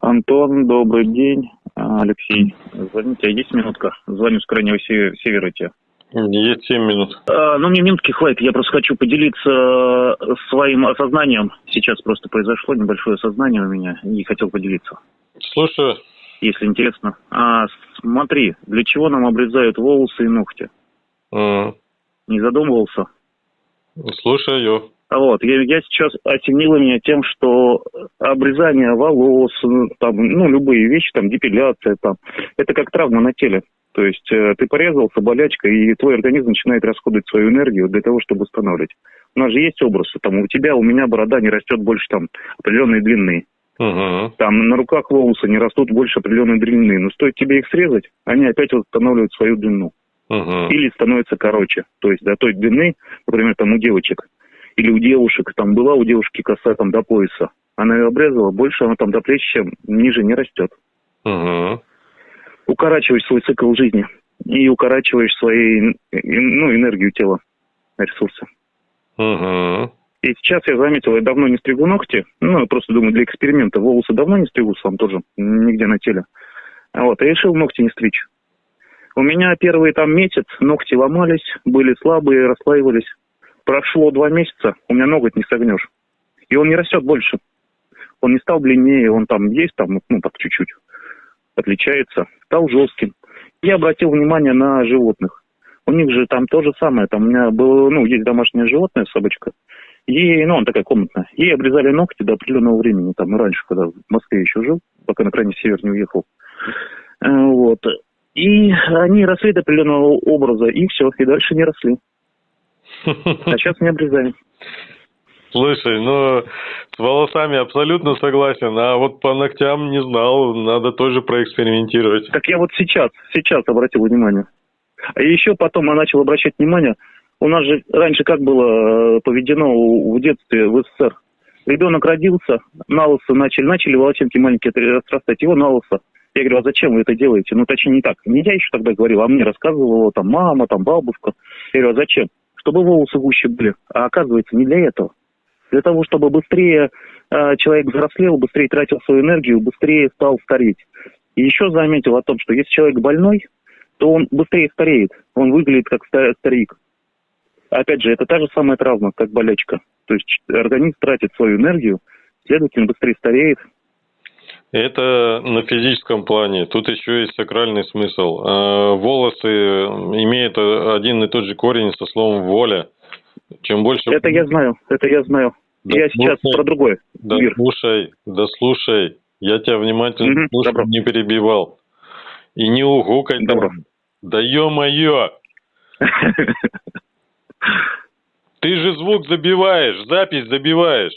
Антон, добрый день. А, Алексей, звоните, есть минутка? Звоню с крайнего се- севера тебе. Есть 7 минут. А, ну, мне минутки хватит, я просто хочу поделиться э, своим осознанием. Сейчас просто произошло небольшое осознание у меня, и хотел поделиться, Слушаю. если интересно. А, смотри, для чего нам обрезают волосы и ногти? М, Не задумывался? Слушаю. А Вот, я, я сейчас осенило меня тем, что обрезание волос, ну, там, ну, любые вещи, там, депиляция, там, это как травма на теле. То есть э, ты порезался, болячка, и твой организм начинает расходовать свою энергию для того, чтобы восстанавливать. У нас же есть образы, там, у тебя, у меня борода не растет больше, там, определенной длины. Угу. Там на руках волосы не растут больше определенной длины. Но стоит тебе их срезать, они опять восстанавливают свою длину. Угу. Или становятся короче. То есть до той длины, например, там у девочек или у девушек, там была у девушки коса там до пояса. Она ее обрезала, больше она там до плеч, чем ниже не растет. Угу. Укорачиваешь свой цикл жизни и укорачиваешь свою ну, энергию тела, ресурсы. Угу. И сейчас я заметил, я давно не стригу ногти. Ну, я просто думаю, для эксперимента волосы давно не стригу сам тоже, нигде на теле. А Вот, и решил ногти не стричь. У меня первый там месяц ногти ломались, были слабые, расслаивались. Прошло два месяца, у меня ноготь не согнешь. И он не растет больше. Он не стал длиннее, он там есть, там, ну, так чуть-чуть отличается. Стал жестким. Я обратил внимание на животных. У них же там то же самое. Там у меня было, ну, есть домашнее животное, собачка. Ей, ну, она такая комнатная. Ей обрезали ногти до определенного времени. Там, ну, раньше, когда в Москве еще жил, пока на крайний север не уехал. Э, Вот. И они росли до определенного образа, и все, и дальше не росли. А сейчас не обрезаем. Слушай, ну, с волосами абсолютно согласен, а вот по ногтям не знал, надо тоже проэкспериментировать. Так я вот сейчас, сейчас обратил внимание. А еще потом я начал обращать внимание, у нас же раньше как было э, поведено в детстве в СССР. Ребенок родился, на лысо начали, начали волосинки маленькие отрастать, его на лысо. Я говорю, а зачем вы это делаете? Ну, точнее, не так. Не я еще тогда говорил, а мне рассказывала там мама, там бабушка. Я говорю, а зачем? Чтобы волосы гуще были. А оказывается, не для этого. Для того, чтобы быстрее э, человек взрослел, быстрее тратил свою энергию, быстрее стал стареть. И еще заметил о том, что если человек больной, то он быстрее стареет. Он выглядит как ста- старик. Опять же, это та же самая травма, как болячка. То есть организм тратит свою энергию, следовательно, быстрее стареет. Это на физическом плане. Тут еще есть сакральный смысл. А, Волосы имеют один и тот же корень со словом воля. Чем больше... Это я знаю, это я знаю. Да я сейчас слушай, про другой Да мир. слушай, да слушай. Я тебя внимательно Мгм, слушал, добро. не перебивал. И не угукай. там. Добро. Да ё-моё! Ты же звук забиваешь, запись забиваешь.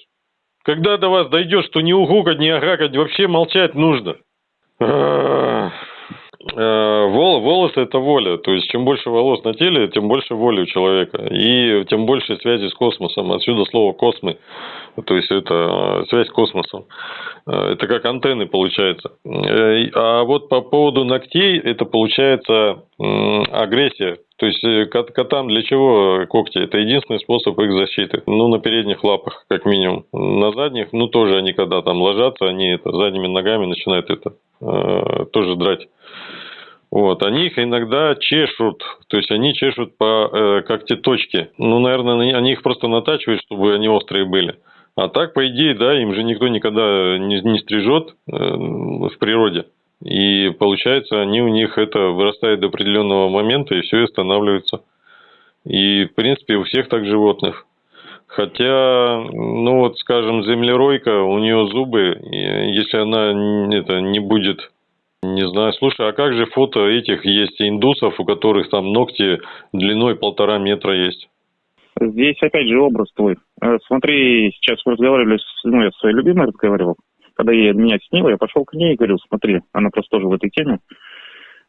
Когда до вас дойдет, что не угукать, не агакать, вообще молчать нужно. Э, вол- Волосы – это воля. То есть, чем больше волос на теле, тем больше воли у человека. И тем больше связи с космосом. Отсюда слово «космы». То есть, это э, связь с космосом. Э, Это как антенны получается. А вот по поводу ногтей, это получается агрессия. То есть, э, кот- котам для чего когти? Это единственный способ их защиты. Ну, на передних лапах, как минимум. На задних, ну, тоже они, когда там ложатся, они это, задними ногами начинают это э, тоже драть. Вот, они их иногда чешут, то есть они чешут по э, когтеточке. Ну, наверное, они- их просто натачивают, чтобы они острые были. А так, по идее, да, им же никто никогда не, не стрижет э, в природе. И получается, они у них это вырастает до определенного момента, и все останавливается. И, в принципе, у всех так животных. Хотя, ну вот, скажем, землеройка, у нее зубы, если она это не будет не знаю, слушай, а как же фото этих есть индусов, у которых там ногти длиной полтора метра есть? Здесь опять же образ твой. Э, Смотри, сейчас мы разговаривали, с, ну, я со своей любимой разговаривал. Когда я меня снила, я пошел к ней и говорил, смотри, она просто тоже в этой теме.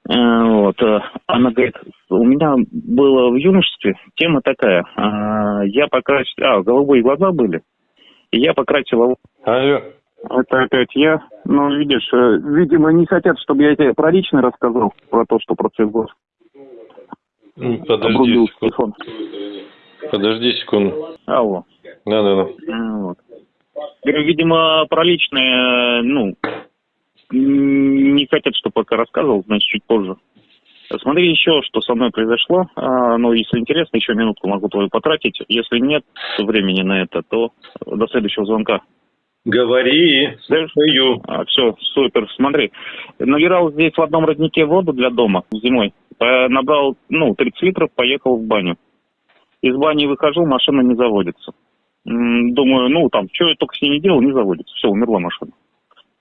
Э, Вот. э, Она говорит, у меня было в юношестве тема такая. а, Я покрасил... А, голубые глаза были. И я покрасила... Алло. Это опять я. Ну, видишь, э, видимо, не хотят, чтобы я тебе про личное рассказал, про то, что про цвет глаз. Подожди Обрубил секунду. телефон. Подожди секунду. Алло. Да-да-да. Э, Вот. Видимо, про личное, ну, не хотят, чтобы пока рассказывал, значит, чуть позже. Смотри еще, что со мной произошло. А, ну, если интересно, еще минутку могу твою потратить. Если нет времени на это, то до следующего звонка. Говори, слушаю. А, все, супер. Смотри, наливал здесь в одном роднике воду для дома зимой. Набрал, ну, 30 литров, поехал в баню. Из бани выхожу, машина не заводится. Думаю, ну, там, что я только с ней не делал, не заводится. Все, умерла машина.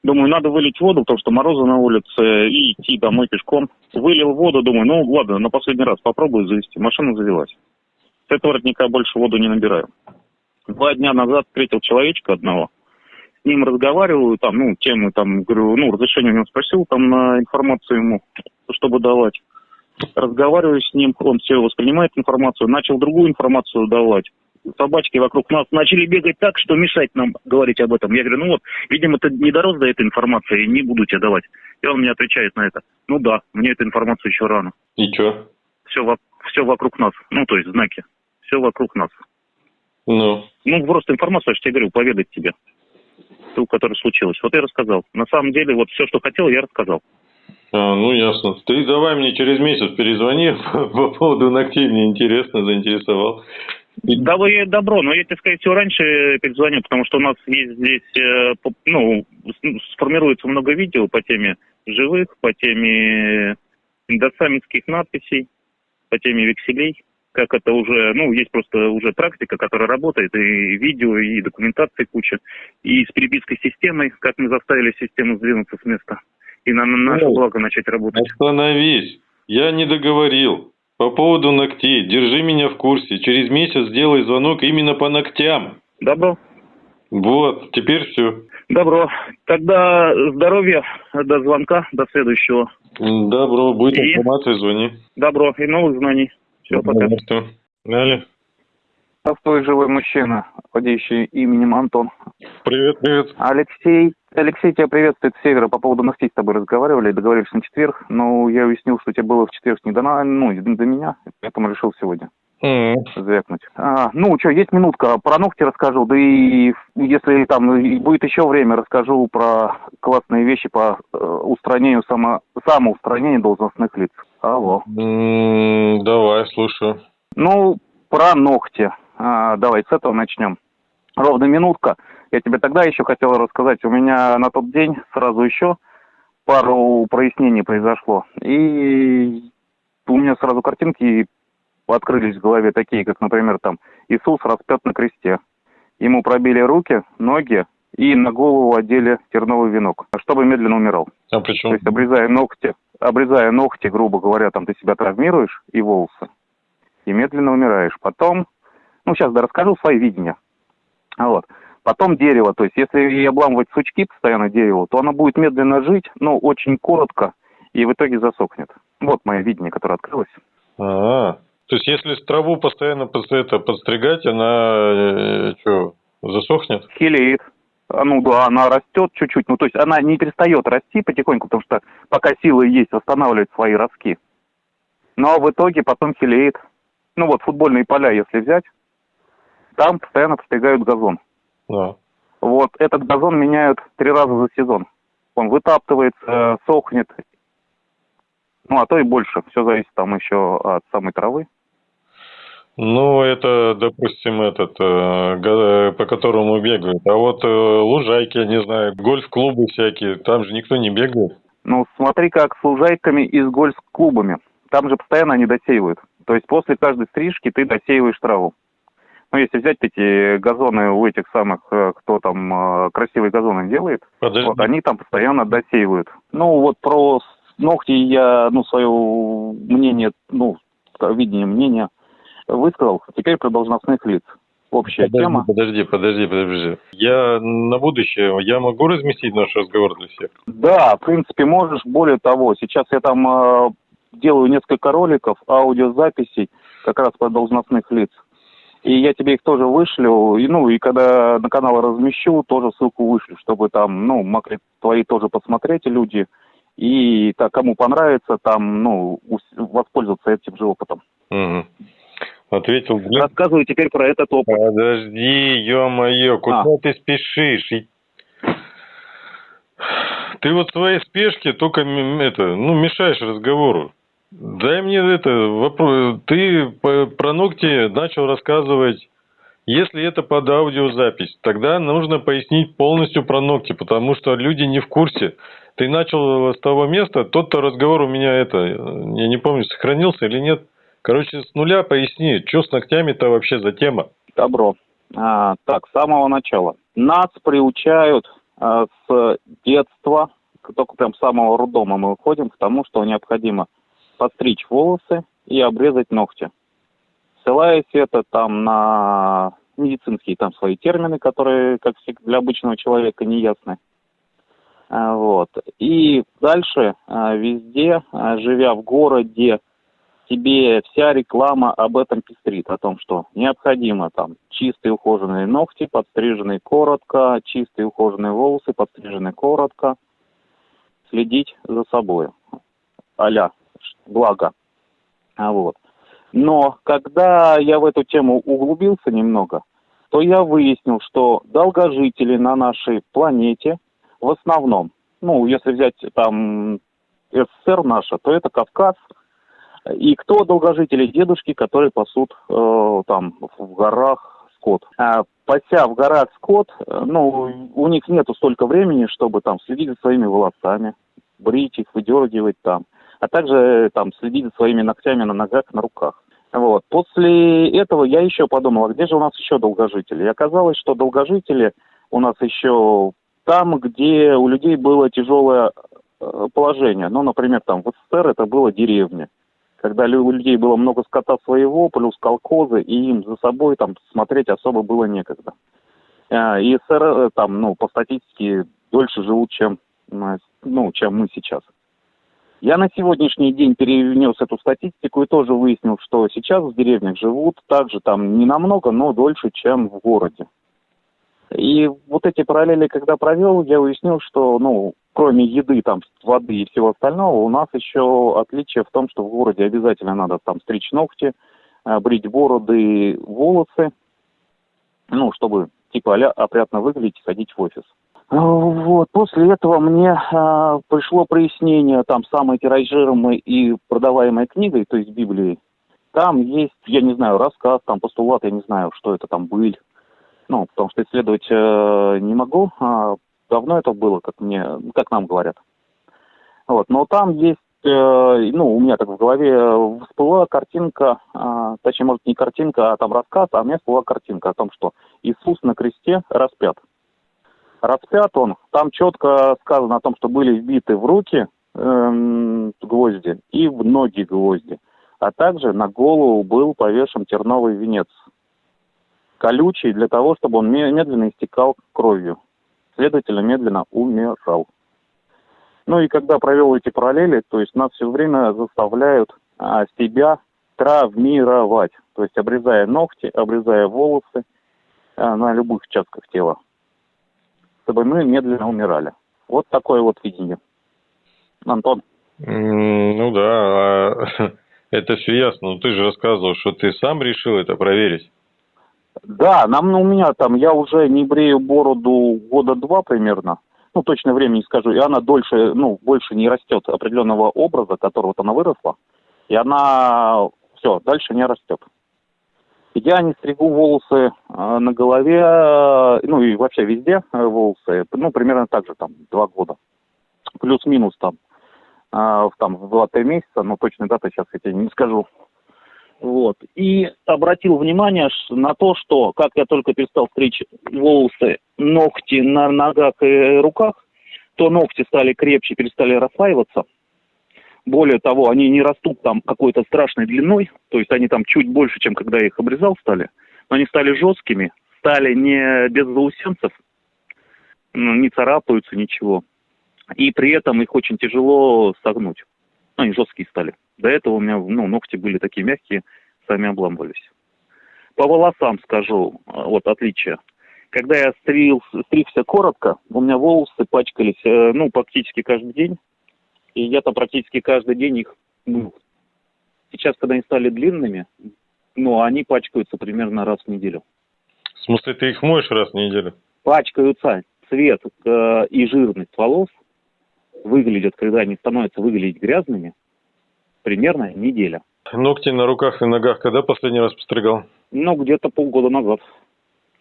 Думаю, надо вылить воду, потому что морозы на улице, и идти домой пешком. Вылил воду, думаю, ну, ладно, на последний раз попробую завести. Машина завелась. С этого родника больше воду не набираю. Два дня назад встретил человечка одного. С ним разговариваю, там, ну, темы, там, говорю, ну, разрешение у него спросил, там, на информацию ему, чтобы давать. Разговариваю с ним, он все воспринимает информацию, начал другую информацию давать. Собачки вокруг нас начали бегать так, что мешать нам говорить об этом. Я говорю, ну вот, видимо, ты не дорос до этой информации, не буду тебе давать. И он мне отвечает на это. Ну да, мне эта информация еще рано. И чё? Все, во- все вокруг нас. Ну, то есть знаки. Все вокруг нас. Ну, Ну, просто информацию, я же тебе говорю, поведать тебе. Ту, которая случилась. Вот я рассказал. На самом деле, вот все, что хотел, я рассказал. а, ну ясно. Ты давай мне через месяц перезвони по поводу ногтей, мне интересно, заинтересовал. И- Давай добро, но я тебе, скорее всего, раньше перезвоню, потому что у нас есть здесь, э, ну, с- сформируется много видео по теме живых, по теме индосамитских надписей, по теме векселей. Как это уже, ну, есть просто уже практика, которая работает, и видео, и документации куча, и с перепиской системой, как мы заставили систему сдвинуться с места, и на, на наше Ну, благо начать работать. Остановись. Я не договорил. По поводу ногтей. Держи меня в курсе. Через месяц сделай звонок именно по ногтям. Добро? Вот, теперь все. Добро. Тогда здоровья, до звонка, до следующего. Добро, будет И? информация, звони. Добро и новых знаний. Все, пока. Что? Далее. Простой живой мужчина, владеющий именем Антон. Привет, привет. Алексей, Алексей тебя приветствует с севера. По поводу ногтей с тобой разговаривали, договорились на четверг. Но я уяснил, что тебе было в четверг не до, ну, не до меня, поэтому решил сегодня М, звякнуть. А, ну, что, есть минутка, про ногти расскажу, да и если там и будет еще время, расскажу про классные вещи по э, устранению, само, самоустранению должностных лиц. Алло. м, Давай, слушаю. Ну, про ногти. А, давай с этого начнем. Ровно минутка. Я тебе тогда еще хотел рассказать. У меня на тот день сразу еще пару прояснений произошло. И у меня сразу картинки открылись в голове такие, как, например, там Иисус распят на кресте. Ему пробили руки, ноги и на голову одели терновый венок, чтобы медленно умирал. А при То есть обрезая ногти, обрезая ногти, грубо говоря, там ты себя травмируешь и волосы, и медленно умираешь. Потом, ну сейчас да расскажу свои видения. Вот. Потом дерево, то есть если и обламывать сучки постоянно дереву, то оно будет медленно жить, но очень коротко, и в итоге засохнет. Вот мое видение, которое открылось. А, то есть если траву постоянно под это подстригать, она что, засохнет? Хилеет. А, Ну да, она растет чуть-чуть, ну то есть она не перестает расти потихоньку, потому что пока силы есть, восстанавливает свои ростки. Но в итоге потом хилеет. Ну вот футбольные поля, если взять, там постоянно постригают газон. Да. Вот этот газон меняют три раза за сезон. Он вытаптывается, сохнет. Ну, а то и больше. Все зависит там еще от самой травы. Ну, это, допустим, этот, э, га- по которому бегают. А вот э, лужайки, я не знаю, гольф-клубы всякие, там же никто не бегает. Ну, смотри, как с лужайками и с гольф-клубами. Там же постоянно они досеивают. То есть после каждой стрижки ты досеиваешь траву. Ну, если взять эти газоны у этих самых, э, кто там э, красивые газоны делает, Подожди. вот они там постоянно досеивают. Ну, вот про ногти я, ну, свое мнение, ну, видение мнения высказал. Теперь про должностных лиц. Общая Подожди, тема. подожди, подожди, подожди. Я на будущее, я могу разместить наш разговор для всех? Да, в принципе, можешь. Более того, сейчас я там э, делаю несколько роликов, аудиозаписей как раз про должностных лиц. И я тебе их тоже вышлю. И, ну, и когда на канал размещу, тоже ссылку вышлю, чтобы там, ну, могли твои тоже посмотреть люди. И так, кому понравится, там, ну, воспользоваться этим же опытом. Мгм. Ответил, блин. Рассказываю теперь про этот опыт. Подожди, ё-моё, куда А. ты спешишь? И- Ты вот в своей спешке только это, ну, мешаешь разговору. Дай мне это вопрос. Ты про ногти начал рассказывать. Если это под аудиозапись, тогда нужно пояснить полностью про ногти, потому что люди не в курсе. Ты начал с того места, тот-то разговор у меня это, я не помню, сохранился или нет. Короче, с нуля поясни, что с ногтями-то вообще за тема? Добро. А, так, с самого начала. Нас приучают а, с детства, только прям с самого роддома мы выходим к тому, что необходимо подстричь волосы и обрезать ногти. Ссылаясь это там на медицинские там свои термины, которые, как всегда, для обычного человека не ясны. А, Вот. И дальше а, везде, а, живя в городе, тебе вся реклама об этом пестрит, о том, что необходимо там чистые ухоженные ногти, подстриженные коротко, чистые ухоженные волосы, подстриженные коротко, следить за собой. Аля, благо. А вот. Но когда я в эту тему углубился немного, то я выяснил, что долгожители на нашей планете в основном, ну, если взять там СССР наша, то это Кавказ, и кто долгожители? Дедушки, которые пасут э, там в горах скот. А, пася в горах скот, ну, у них нету столько времени, чтобы там следить за своими волосами, брить их, выдергивать там, а также э, там следить за своими ногтями на ногах, на руках. Вот. После этого я еще подумал, а где же у нас еще долгожители? И оказалось, что долгожители у нас еще там, где у людей было тяжелое э, положение. Ну, например, там в СССР это было деревня когда у людей было много скота своего, плюс колхозы, и им за собой там смотреть особо было некогда. А, И СССР э, там, ну, по статистике дольше живут, чем, э, ну, чем мы сейчас. Я на сегодняшний день перенес эту статистику и тоже выяснил, что сейчас в деревнях живут также там не намного, но дольше, чем в городе. И вот эти параллели, когда провел, я выяснил, что, ну, кроме еды, там, воды и всего остального, у нас еще отличие в том, что в городе обязательно надо там стричь ногти, э, брить бороды, волосы, ну, чтобы типа а опрятно выглядеть и ходить в офис. А, Вот, после этого мне а, пришло прояснение, там, самой тиражируемой и продаваемой книгой, то есть Библией. Там есть, я не знаю, рассказ, там, постулат, я не знаю, что это там быль. Ну, потому что исследовать э, не могу. а давно это было, как мне, как нам говорят. Вот, но там есть, э, ну, у меня так в голове всплыла картинка, а, точнее, может, не картинка, а там рассказ, а у меня всплыла картинка о том, что Иисус на кресте распят. Распят он, там четко сказано о том, что были вбиты в руки эм, гвозди и в ноги гвозди, а также на голову был повешен терновый венец, колючий для того, чтобы он ме- медленно истекал кровью, следовательно, медленно умирал. Ну и когда провел эти параллели, то есть нас все время заставляют а, себя травмировать, то есть обрезая ногти, обрезая волосы а, на любых участках тела, чтобы мы медленно умирали. Вот такое вот видение. Антон, Ну да, а это все ясно. Но ты же рассказывал, что ты сам решил это проверить. да, нам ну, у меня там, я уже не брею бороду года два примерно, ну точно время не скажу, и она дольше, ну больше не растет определенного образа, которого вот она выросла, и она все дальше не растет. Я не стригу волосы э, на голове, э, ну и вообще везде э, волосы, ну примерно так же там два года, плюс-минус там, в там в 2-3 месяца, но точной даты сейчас я тебе не скажу. Вот. И обратил внимание на то, что как я только перестал стричь волосы, ногти на ногах и руках, то ногти стали крепче, перестали расслаиваться. Более того, они не растут там какой-то страшной длиной, то есть они там чуть больше, чем когда я их обрезал стали, но они стали жесткими, стали не без заусенцев, ну, не царапаются, ничего. И при этом их очень тяжело согнуть. Ну, они жесткие стали. До этого у меня ну, ногти были такие мягкие, сами обламывались. По волосам скажу, а, вот отличие. Когда я стриг, стригся коротко, у меня волосы пачкались, э, ну, практически каждый день. И я там практически каждый день их мыл. Сейчас, когда они стали длинными, но они пачкаются примерно раз в неделю. В смысле, ты их моешь раз в неделю? Пачкаются. Цвет э, и жирность волос выглядят, когда они становятся выглядеть грязными, примерно неделя. Ногти на руках и ногах когда последний раз постригал? Ну, где-то полгода назад.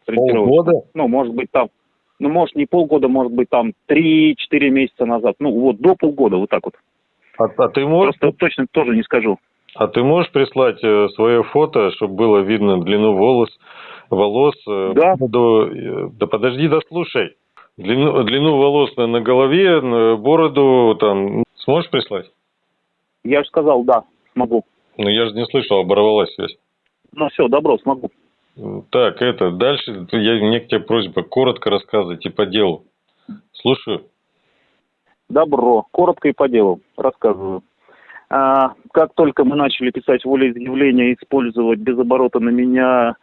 Полгода? Ну, может быть, там, ну, может, не полгода, может быть, там, 3-4 месяца назад. Ну, вот, до полгода, вот так вот. А, а ты можешь, Просто точно тоже не скажу. а ты можешь прислать э, свое фото, чтобы было видно длину волос, волос? э, Да. бороду, э, да подожди, да слушай. Длину, длину волос на, на голове, на бороду, там, сможешь прислать? Я же сказал, да, смогу. Ну, я же не слышал, оборвалась связь. Ну, все, добро, смогу. Так, это, дальше я, мне к тебе просьба коротко рассказывать и по делу. Слушаю. Добро. Коротко и по делу рассказываю. А, как только мы начали писать волеизъявление использовать без оборота на меня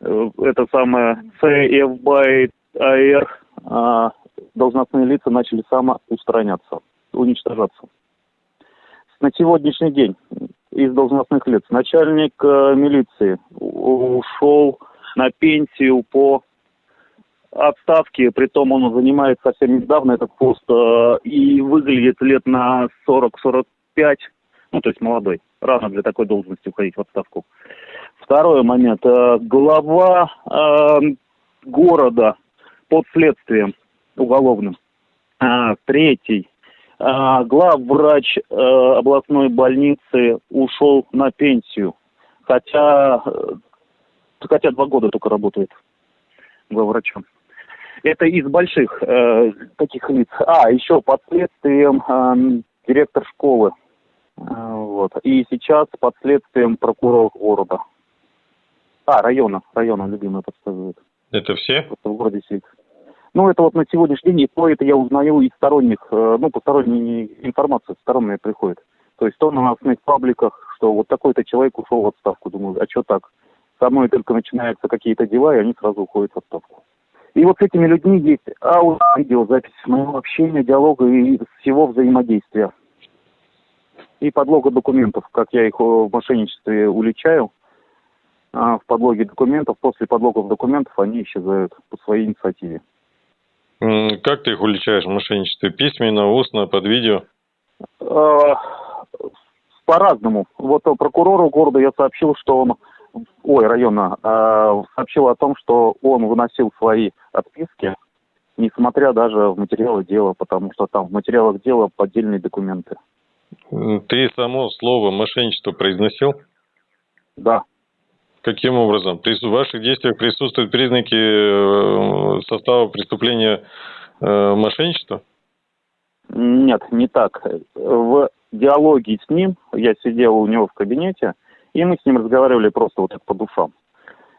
э, это самое CF by AR, а, должностные лица начали самоустраняться, уничтожаться. На сегодняшний день из должностных лиц начальник э, милиции ушел на пенсию по отставке, притом он занимает совсем недавно этот пост э, и выглядит лет на 40-45, ну, то есть молодой. Рано для такой должности уходить в отставку. Второй момент. э, глава э, города под следствием уголовным. А, третий. А, главврач э, областной больницы ушел на пенсию. Хотя, э, хотя два года только работает главврачом. Это из больших э, таких лиц. А, еще под следствием эм, директор школы. Э, вот. И сейчас под следствием прокурор города. А, района. Района любимая подсказывает. Это все? Просто в городе сидит. Ну, это вот на сегодняшний день, и то это я узнаю из сторонних, э, ну, посторонней информации, сторонняя приходит. То есть то на новостных пабликах, что вот такой-то человек ушел в отставку. Думаю, а что так? Со мной только начинаются какие-то дела, и они сразу уходят в отставку. И вот с этими людьми есть аудио, видеозапись моего общения, диалога и всего взаимодействия. И подлога документов, как я их э, в мошенничестве уличаю, а, в подлоге документов, после подлогов документов они исчезают по своей инициативе. Как ты их уличаешь в мошенничестве? Письменно, устно, под видео? Э, По-разному. Вот прокурору города я сообщил, что он, ой, района, э, сообщил о том, что он выносил свои отписки, несмотря даже в материалы дела, потому что там в материалах дела поддельные документы. Ты само слово мошенничество произносил? Да. Каким образом? В ваших действиях присутствуют признаки э, состава преступления э, мошенничества? Нет, не так. В диалоге с ним, я сидел у него в кабинете, и мы с ним разговаривали просто вот так по душам.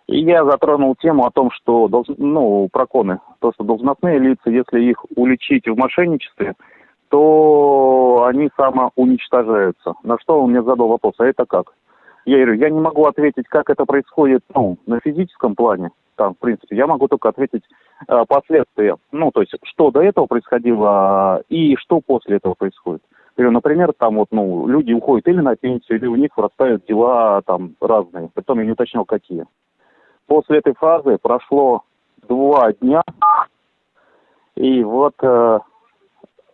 И я затронул тему о том, что, ну, проконы, то, что должностные лица, если их уличить в мошенничестве, то они самоуничтожаются. На что он мне задал вопрос, а это как? Я говорю, я не могу ответить, как это происходит, ну, на физическом плане, там, в принципе, я могу только ответить э, последствия, ну, то есть, что до этого происходило и что после этого происходит. Говорю, например, там вот, ну, люди уходят или на пенсию, или у них вырастают дела там разные, притом я не уточнял, какие. После этой фразы прошло два дня, и вот э,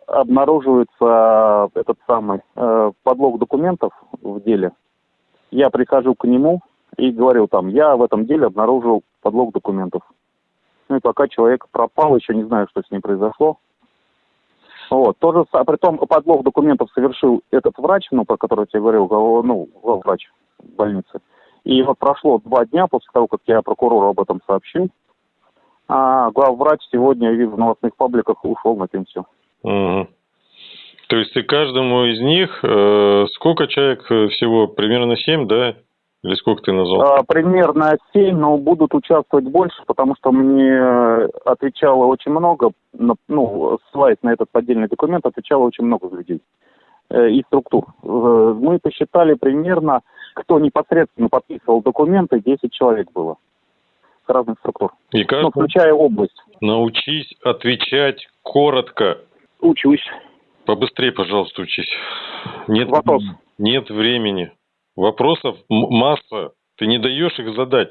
обнаруживается этот самый э, подлог документов в деле. Я прихожу к нему и говорю там, я в этом деле обнаружил подлог документов. Ну и пока человек пропал, еще не знаю, что с ним произошло. Вот. Тоже, а притом подлог документов совершил этот врач, ну, про который я тебе говорил, ну, главврач больницы. И вот прошло два дня после того, как я прокурору об этом сообщил, а главврач сегодня, в новостных пабликах ушел на пенсию. Мгм. То есть ты каждому из них, э, сколько человек э, всего? Примерно семь, да? Или сколько ты назвал? А, примерно 7, но будут участвовать больше, потому что мне отвечало очень много, ну, ссылаясь на этот поддельный документ, отвечало очень много людей э, и структур. Э, Мы посчитали примерно, кто непосредственно подписывал документы, 10 человек было с разных структур, И как? ну, включая область. Научись отвечать коротко. Учусь. Побыстрее, пожалуйста, учись. Нет, Вопрос. Нет времени. Вопросов масса. Ты не даешь их задать.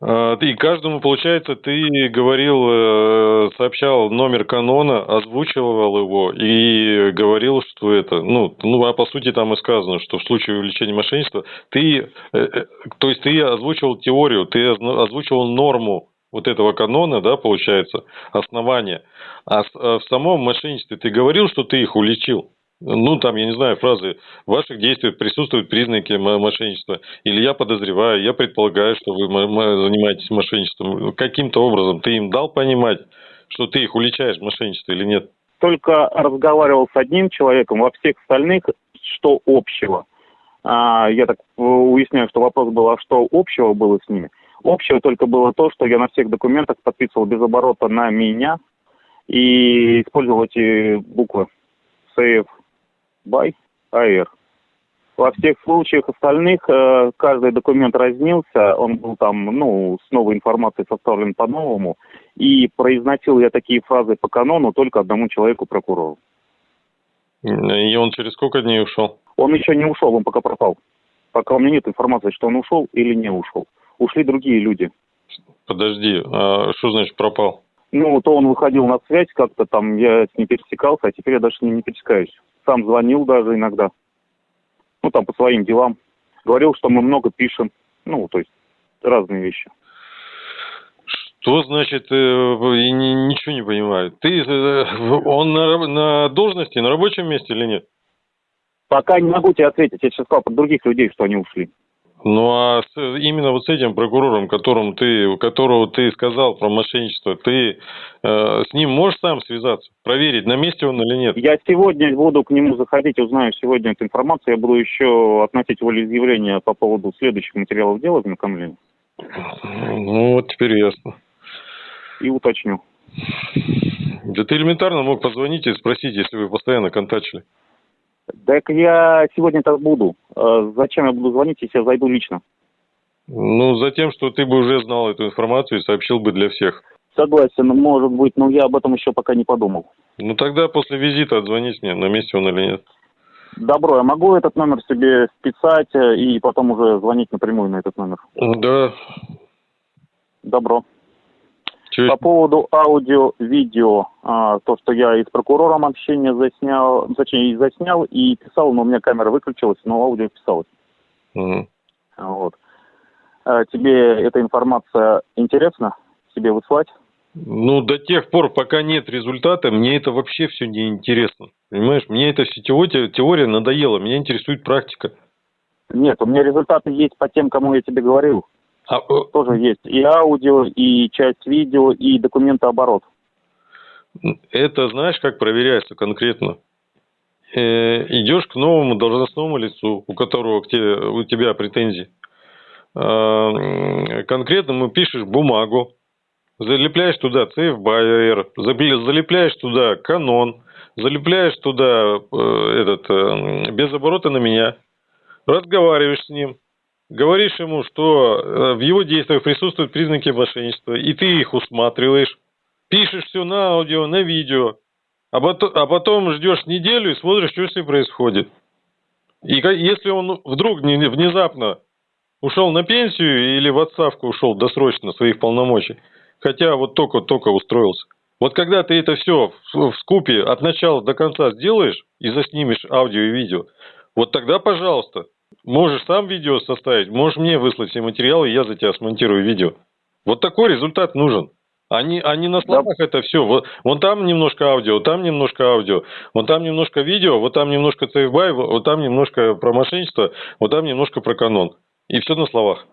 А, И каждому, получается, ты говорил, э, сообщал номер канона, озвучивал его и говорил, что это, ну, ну, а по сути там и сказано, что в случае увеличения мошенничества ты, э, э, то есть ты озвучивал теорию, ты озвучивал норму вот этого канона, да, получается, основание. А а в самом мошенничестве ты говорил, что ты их уличил? Ну, там, я не знаю, фразы в ваших действиях присутствуют признаки мо- мошенничества. Или я подозреваю, я предполагаю, что вы занимаетесь мошенничеством. Каким-то образом ты им дал понимать, что ты их уличаешь в мошенничестве или нет? Только разговаривал с одним человеком, во всех остальных что общего. А, я так э, уясняю, что вопрос был, а что общего было с ними? Общего только было то, что я на всех документах подписывал без оборота на меня и использовал эти буквы Save by AR. Во всех случаях остальных э, каждый документ разнился, он был там, ну, с новой информацией составлен по-новому, и произносил я такие фразы по канону только одному человеку, прокурору. И он через сколько дней ушел? Он еще не ушел, он пока пропал. Пока у меня нет информации, что он ушел или не ушел. Ушли другие люди. Подожди, а что значит пропал? Ну, то он выходил на связь как-то там, я с ним пересекался, а теперь я даже с ним не пересекаюсь. Сам звонил даже иногда. Ну, там по своим делам. Говорил, что мы много пишем. Ну, то есть разные вещи. Что значит, э, ничего не понимаю. Ты, э, он на, на должности, на рабочем месте или нет? Пока не могу тебе ответить. Я сейчас сказал про других людей, что они ушли. Ну а с- именно вот с этим прокурором, которым ты, которого ты сказал про мошенничество, ты э, с ним можешь сам связаться, проверить, на месте он или нет? Я сегодня буду к нему заходить, узнаю сегодня эту информацию. Я буду еще относить волеизъявление по поводу следующих материалов дела ознакомления Ну вот теперь ясно. и уточню. Да ты элементарно мог позвонить и спросить, если вы постоянно контачили. Так я сегодня так буду. Э, Зачем я буду звонить, если я зайду лично? Ну, за тем, что ты бы уже знал эту информацию и сообщил бы для всех. Согласен, может быть, но я об этом еще пока не подумал. Ну тогда после визита отзвонись мне, на месте он или нет. Добро, я могу этот номер себе списать э, и потом уже звонить напрямую на этот номер? Да. Добро. По поводу аудио-видео, а, то, что я и с прокурором общение заснял, точнее, и заснял, и писал, но у меня камера выключилась, но аудио писалось. Мгм. Вот. А тебе эта информация интересна? Тебе выслать? Ну, до тех пор, пока нет результата, мне это вообще все не интересно. Понимаешь, мне эта вся теория, теория надоела, меня интересует практика. Нет, у меня результаты есть по тем, кому я тебе говорил. А, э, Тоже есть и аудио, и часть видео, и документооборот. это знаешь, как проверяется конкретно? Э, идешь к новому должностному лицу, у которого к тебе, у тебя претензии. М, конкретно пишешь бумагу, залепляешь туда CFBR, залепляешь туда канон, залепляешь туда э, этот э, без оборота на меня, разговариваешь с ним, говоришь ему, что э, в его действиях присутствуют признаки мошенничества, и ты их усматриваешь, пишешь все на аудио, на видео, а потом, а потом ждешь неделю и смотришь, что с ним происходит. И если он вдруг не- внезапно ушел на пенсию или в отставку ушел досрочно своих полномочий, хотя вот только-только устроился. Вот когда ты это все в скупе от начала до конца сделаешь и заснимешь аудио и видео, вот тогда, пожалуйста, можешь сам видео составить, можешь мне выслать все материалы, и я за тебя смонтирую видео. Вот такой результат нужен. Они, они на словах это все. Вот, вон там немножко аудио, там немножко аудио, вон там немножко видео, вот там немножко CFBY, вот там немножко про мошенничество, вот там немножко про канон. И все на словах.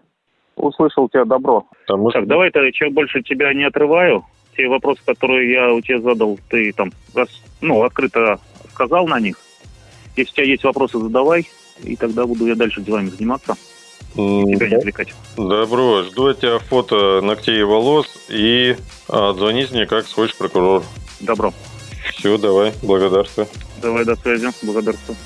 Услышал тебя, добро. Там, может, Так, давай тогда, чем больше тебя не отрываю. Те вопросы, которые я у тебя задал, ты там ну, открыто сказал на них. Если у тебя есть вопросы, задавай, и тогда буду я дальше делами заниматься, тебя не отвлекать. Добро, жду от тебя фото ногтей и волос и а, отзвонись мне, как сходишь к прокурору. Добро. Все, давай, благодарствую. Давай, до связи. Благодарствую.